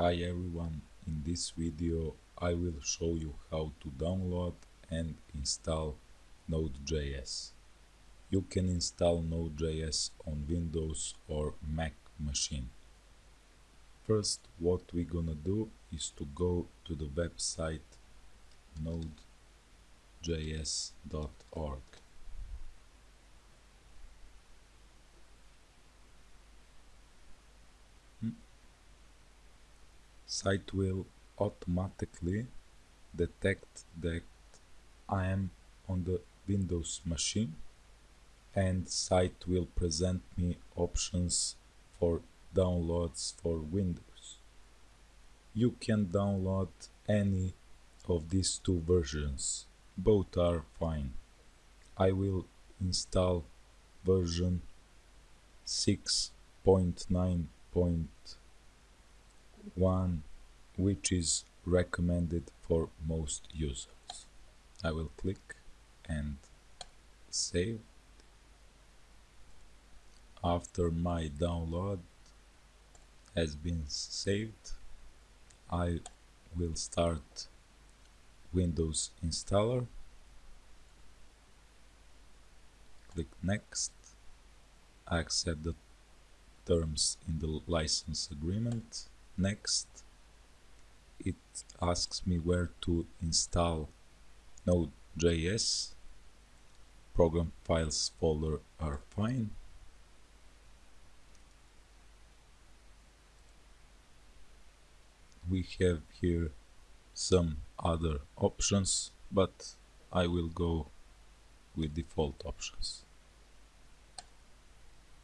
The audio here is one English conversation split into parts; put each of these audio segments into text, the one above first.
Hi everyone, in this video I will show you how to download and install Node.js. You can install Node.js on Windows or Mac machine. First what we're gonna do is to go to the website nodejs.org. site will automatically detect that I am on the Windows machine and site will present me options for downloads for Windows. You can download any of these two versions, both are fine. I will install version 6.9.1 one which is recommended for most users. I will click and save. After my download has been saved, I will start Windows installer. Click next. I accept the terms in the license agreement next it asks me where to install Node.js program files folder are fine. We have here some other options but I will go with default options.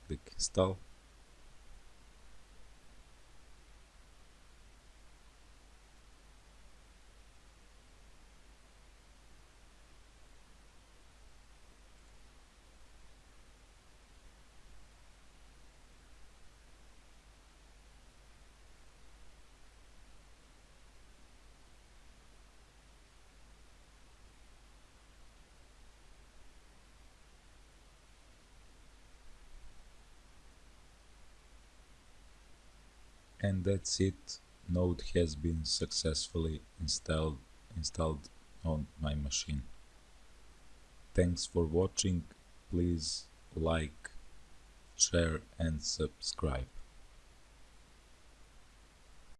Click install and that's it. Node has been successfully installed installed on my machine. Thanks for watching. Please like share and subscribe